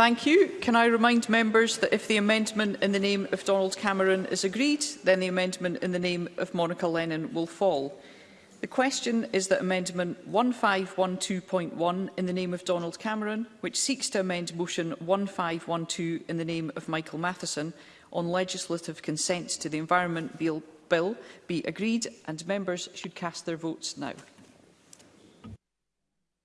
Thank you. Can I remind members that if the amendment in the name of Donald Cameron is agreed, then the amendment in the name of Monica Lennon will fall. The question is that amendment 1512.1 in the name of Donald Cameron, which seeks to amend motion 1512 in the name of Michael Matheson on legislative consent to the Environment Bill, bill be agreed and members should cast their votes now.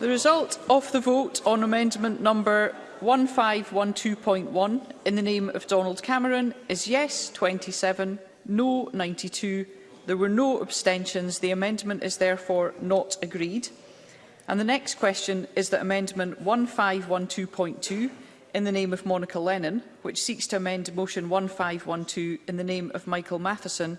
The result of the vote on amendment number 1512.1 in the name of Donald Cameron is yes 27, no 92. There were no abstentions. The amendment is therefore not agreed. And the next question is that amendment 1512.2 in the name of Monica Lennon, which seeks to amend motion 1512 in the name of Michael Matheson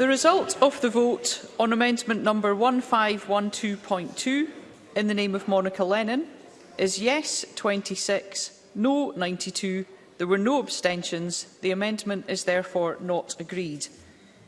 The result of the vote on amendment number 1512.2 in the name of Monica Lennon is yes 26, no 92. There were no abstentions. The amendment is therefore not agreed.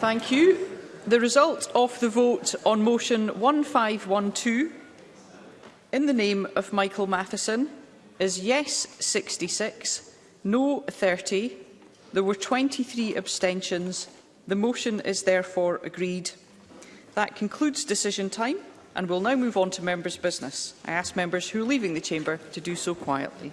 Thank you. The result of the vote on motion 1512 in the name of Michael Matheson is yes 66, no 30. There were 23 abstentions. The motion is therefore agreed. That concludes decision time and we'll now move on to members' business. I ask members who are leaving the chamber to do so quietly.